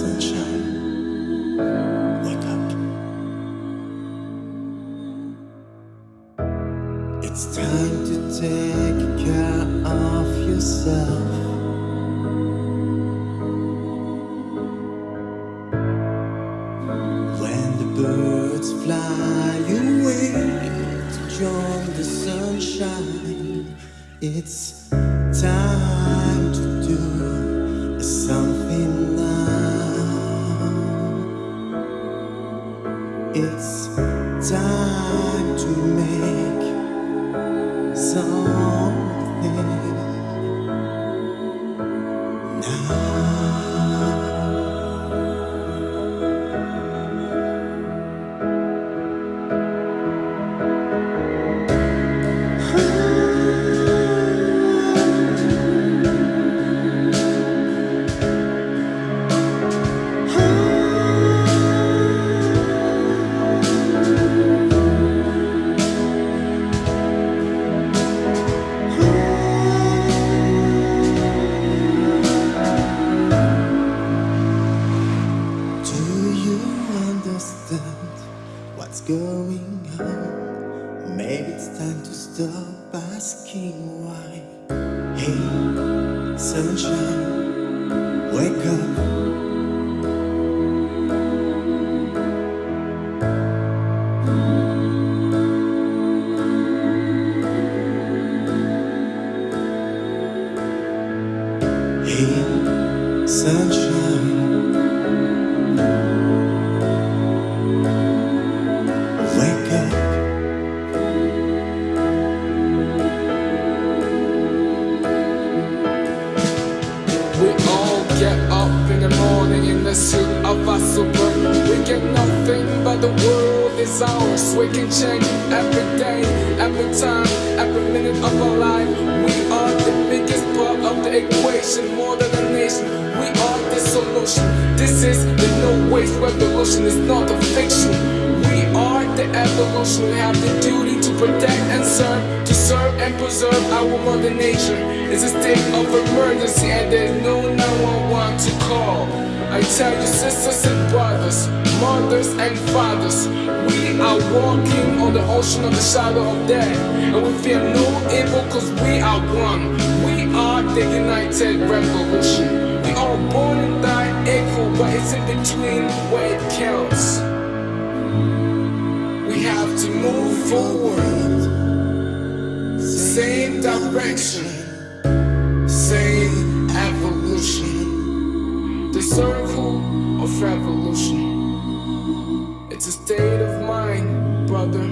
sunshine. Wake up. It's time to take care of yourself. When the birds fly away to join the sunshine, it's time to time to make something on? Maybe it's time to stop asking why. Hey, sunshine, wake up. Hey, sunshine. In the suit of a super. We get nothing but the world is ours. We can change every day, every time, every minute of our life. We are the biggest part of the equation, more than a nation. We are the solution. This is the no waste revolution. It's not a fiction. We are the evolution. We have the duty protect and serve, to serve and preserve our mother nature. It's a state of emergency and there's no 911 to call. I tell you, sisters and brothers, mothers and fathers, we are walking on the ocean of the shadow of death. And we fear no evil cause we are one. We are the united revolution. We are born and die equal, but it's in between where it counts. We have to move forward, same direction, same evolution. The circle of revolution. It's a state of mind, brother,